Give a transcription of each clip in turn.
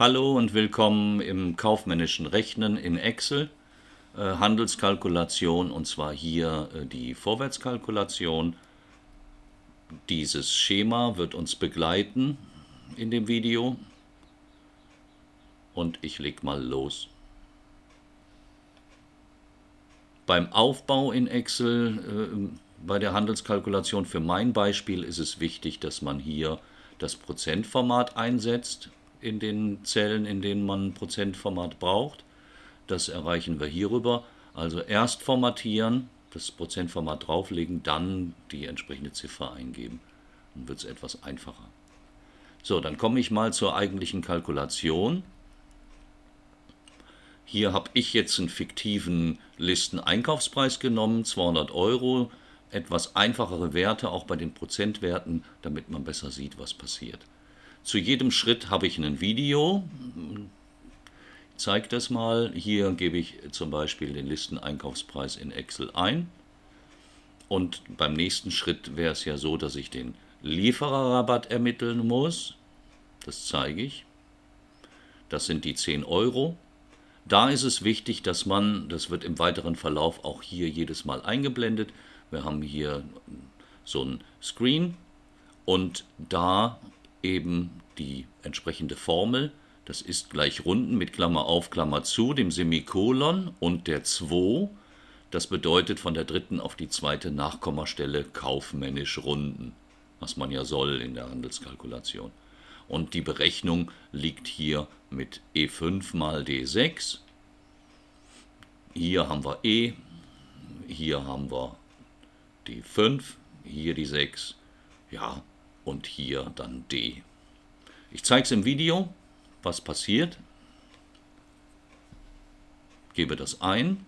Hallo und willkommen im kaufmännischen Rechnen in Excel. Äh, Handelskalkulation und zwar hier äh, die Vorwärtskalkulation. Dieses Schema wird uns begleiten in dem Video und ich leg mal los. Beim Aufbau in Excel äh, bei der Handelskalkulation für mein Beispiel ist es wichtig, dass man hier das Prozentformat einsetzt in den Zellen, in denen man Prozentformat braucht. Das erreichen wir hierüber. Also erst formatieren, das Prozentformat drauflegen, dann die entsprechende Ziffer eingeben. Dann wird es etwas einfacher. So, dann komme ich mal zur eigentlichen Kalkulation. Hier habe ich jetzt einen fiktiven Listeneinkaufspreis genommen, 200 Euro. Etwas einfachere Werte, auch bei den Prozentwerten, damit man besser sieht, was passiert. Zu jedem Schritt habe ich ein Video. Ich zeige das mal. Hier gebe ich zum Beispiel den Listeneinkaufspreis in Excel ein. Und beim nächsten Schritt wäre es ja so, dass ich den Liefererrabatt ermitteln muss. Das zeige ich. Das sind die 10 Euro. Da ist es wichtig, dass man, das wird im weiteren Verlauf auch hier jedes Mal eingeblendet, wir haben hier so ein Screen und da eben die entsprechende Formel. Das ist gleich Runden mit Klammer auf, Klammer zu, dem Semikolon und der 2. Das bedeutet von der dritten auf die zweite Nachkommastelle kaufmännisch runden, was man ja soll in der Handelskalkulation. Und die Berechnung liegt hier mit E5 mal D6. Hier haben wir E, hier haben wir die 5, hier die 6. Ja, und hier dann D. Ich zeige es im Video, was passiert. Gebe das ein.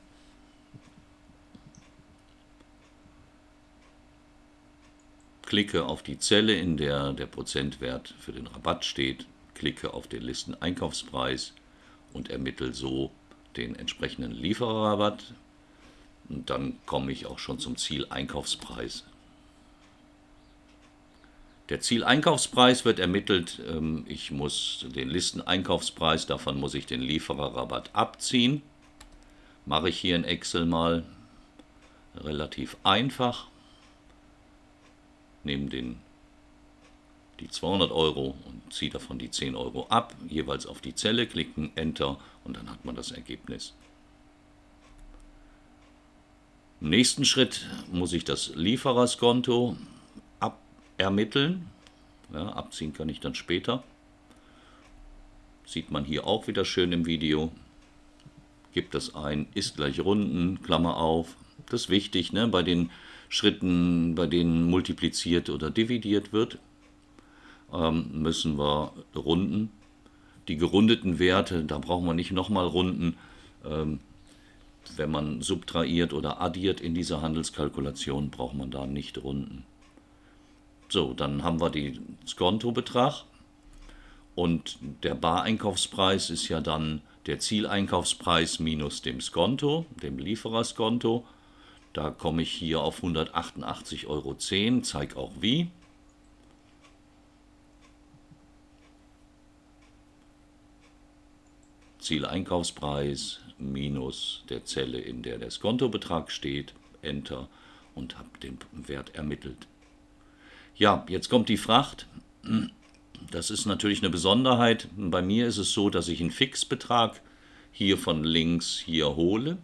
Klicke auf die Zelle, in der der Prozentwert für den Rabatt steht, klicke auf den Listeneinkaufspreis und ermittle so den entsprechenden Liefererrabatt. Und dann komme ich auch schon zum Zieleinkaufspreis der Zieleinkaufspreis wird ermittelt. Ähm, ich muss den Listeneinkaufspreis, davon muss ich den Liefererrabatt abziehen. Mache ich hier in Excel mal relativ einfach. Nehme den, die 200 Euro und ziehe davon die 10 Euro ab. Jeweils auf die Zelle klicken, Enter und dann hat man das Ergebnis. Im nächsten Schritt muss ich das Liefererskonto ermitteln. Ja, abziehen kann ich dann später. Sieht man hier auch wieder schön im Video. Gibt das ein, ist gleich Runden, Klammer auf. Das ist wichtig, ne? bei den Schritten, bei denen multipliziert oder dividiert wird, ähm, müssen wir runden. Die gerundeten Werte, da brauchen wir nicht nochmal runden. Ähm, wenn man subtrahiert oder addiert in dieser Handelskalkulation, braucht man da nicht runden. So, dann haben wir den Skontobetrag und der Bareinkaufspreis ist ja dann der Zieleinkaufspreis minus dem Skonto, dem Liefererskonto. Da komme ich hier auf 188,10 Euro, zeige auch wie. Zieleinkaufspreis minus der Zelle, in der der Skontobetrag steht, Enter und habe den Wert ermittelt. Ja, jetzt kommt die Fracht. Das ist natürlich eine Besonderheit. Bei mir ist es so, dass ich einen Fixbetrag hier von links hier hole.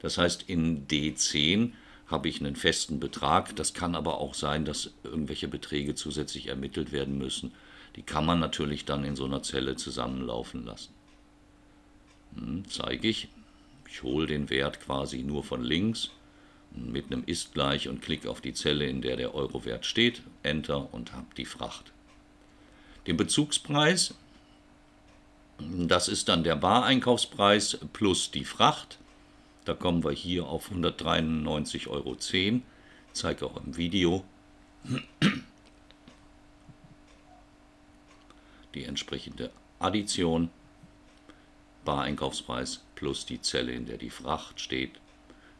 Das heißt, in D10 habe ich einen festen Betrag. Das kann aber auch sein, dass irgendwelche Beträge zusätzlich ermittelt werden müssen. Die kann man natürlich dann in so einer Zelle zusammenlaufen lassen. Hm, zeige ich. Ich hole den Wert quasi nur von links mit einem ist gleich und klicke auf die Zelle, in der der Eurowert steht, Enter und habe die Fracht. Den Bezugspreis, das ist dann der Bareinkaufspreis plus die Fracht. Da kommen wir hier auf 193,10 Euro. Zeige auch im Video die entsprechende Addition. Bareinkaufspreis plus die Zelle, in der die Fracht steht,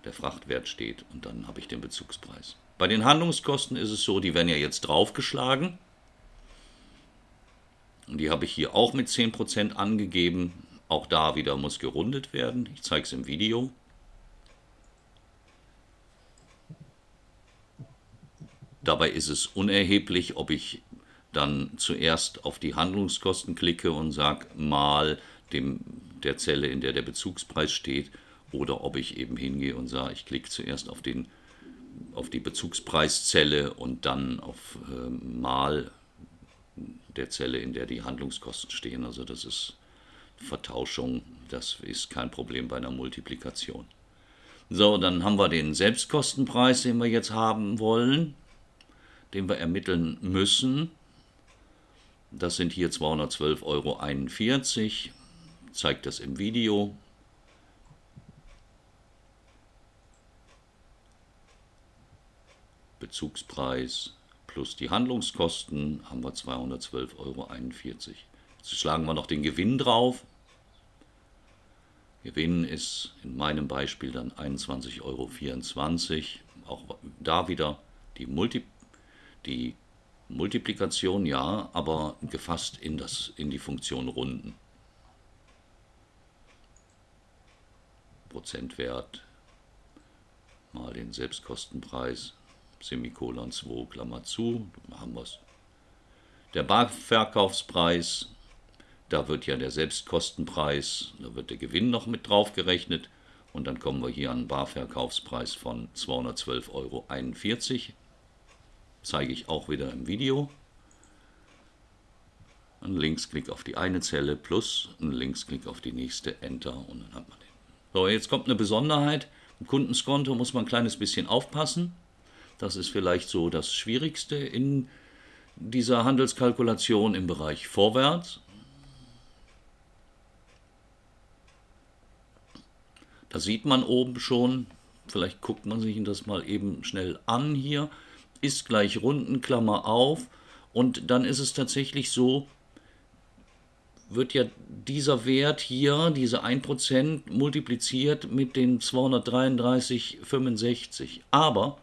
der Frachtwert steht und dann habe ich den Bezugspreis. Bei den Handlungskosten ist es so, die werden ja jetzt draufgeschlagen Die habe ich hier auch mit 10% angegeben. Auch da wieder muss gerundet werden. Ich zeige es im Video. Dabei ist es unerheblich, ob ich dann zuerst auf die Handlungskosten klicke und sage mal dem, der Zelle, in der der Bezugspreis steht, oder ob ich eben hingehe und sage, ich klicke zuerst auf, den, auf die Bezugspreiszelle und dann auf äh, mal der Zelle, in der die Handlungskosten stehen. Also das ist Vertauschung, das ist kein Problem bei einer Multiplikation. So, dann haben wir den Selbstkostenpreis, den wir jetzt haben wollen, den wir ermitteln müssen. Das sind hier 212,41 Euro. Zeigt das im Video. Bezugspreis plus die Handlungskosten haben wir 212,41 Euro. Jetzt schlagen wir noch den Gewinn drauf. Gewinn ist in meinem Beispiel dann 21,24 Euro. Auch da wieder die, Multi die Multiplikation, ja, aber gefasst in, das, in die Funktion Runden. Prozentwert mal den Selbstkostenpreis Semikolon 2, Klammer zu, haben wir es. Der Barverkaufspreis, da wird ja der Selbstkostenpreis, da wird der Gewinn noch mit drauf gerechnet und dann kommen wir hier an einen Barverkaufspreis von 212,41 Euro. Zeige ich auch wieder im Video. Ein Linksklick auf die eine Zelle plus ein Linksklick auf die nächste, Enter und dann hat man den. So, jetzt kommt eine Besonderheit. Im Kundenskonto muss man ein kleines bisschen aufpassen. Das ist vielleicht so das Schwierigste in dieser Handelskalkulation im Bereich Vorwärts. Da sieht man oben schon, vielleicht guckt man sich das mal eben schnell an hier, ist gleich Rundenklammer auf und dann ist es tatsächlich so, wird ja dieser Wert hier, diese 1%, multipliziert mit den 233,65. Aber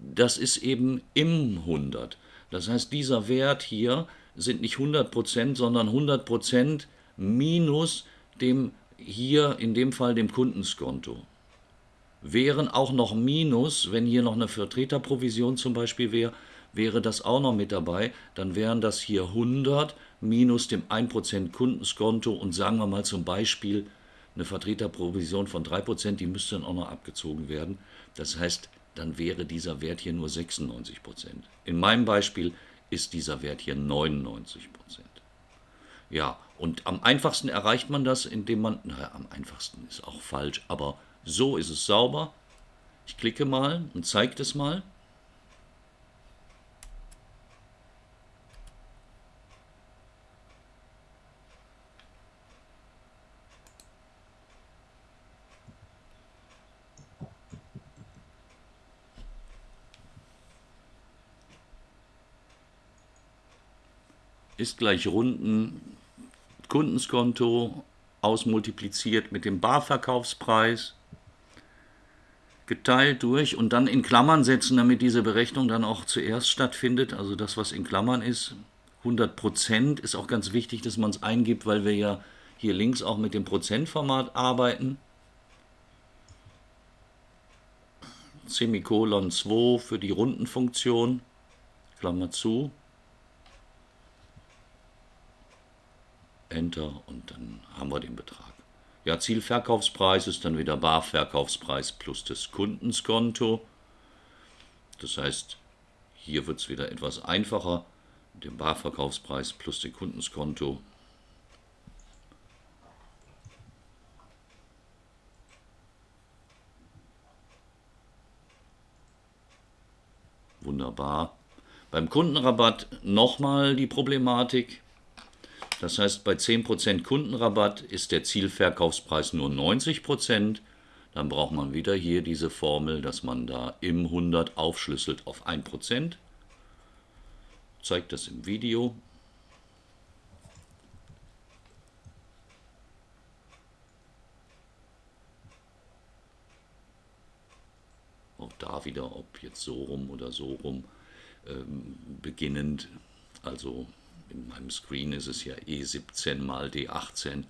das ist eben im 100. Das heißt, dieser Wert hier sind nicht 100%, sondern 100% minus dem hier in dem Fall dem Kundenskonto. Wären auch noch Minus, wenn hier noch eine Vertreterprovision zum Beispiel wäre, wäre das auch noch mit dabei, dann wären das hier 100 minus dem 1% Kundenskonto und sagen wir mal zum Beispiel eine Vertreterprovision von 3%, die müsste dann auch noch abgezogen werden. Das heißt, dann wäre dieser Wert hier nur 96 Prozent. In meinem Beispiel ist dieser Wert hier 99 Prozent. Ja, und am einfachsten erreicht man das, indem man, naja, am einfachsten ist auch falsch, aber so ist es sauber. Ich klicke mal und zeige das mal. Ist gleich Runden Kundenskonto ausmultipliziert mit dem Barverkaufspreis geteilt durch und dann in Klammern setzen, damit diese Berechnung dann auch zuerst stattfindet. Also das, was in Klammern ist, 100 Prozent ist auch ganz wichtig, dass man es eingibt, weil wir ja hier links auch mit dem Prozentformat arbeiten. Semikolon 2 für die Rundenfunktion, Klammer zu. Enter und dann haben wir den Betrag. Ja, Zielverkaufspreis ist dann wieder Barverkaufspreis plus das Kundenskonto. Das heißt, hier wird es wieder etwas einfacher. Den Barverkaufspreis plus den Kundenskonto. Wunderbar. Beim Kundenrabatt nochmal die Problematik. Das heißt, bei 10% Kundenrabatt ist der Zielverkaufspreis nur 90%. Dann braucht man wieder hier diese Formel, dass man da im 100 aufschlüsselt auf 1%. Zeigt das im Video. Auch da wieder, ob jetzt so rum oder so rum, ähm, beginnend. Also in meinem Screen ist es ja E17 mal D18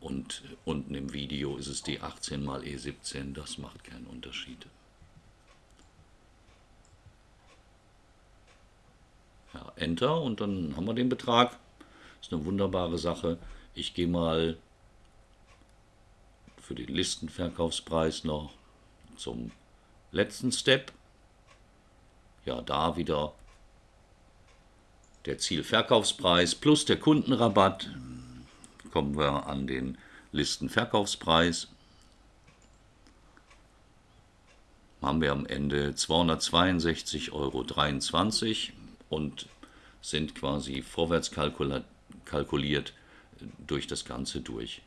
und unten im Video ist es D18 mal E17, das macht keinen Unterschied. Ja, Enter und dann haben wir den Betrag. Ist eine wunderbare Sache. Ich gehe mal für den Listenverkaufspreis noch zum letzten Step. Ja, da wieder der Zielverkaufspreis plus der Kundenrabatt. Kommen wir an den Listenverkaufspreis. Haben wir am Ende 262,23 Euro und sind quasi vorwärts kalkuliert durch das Ganze durch.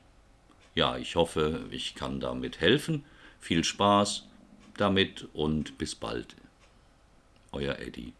Ja, ich hoffe, ich kann damit helfen. Viel Spaß damit und bis bald. Euer Eddie.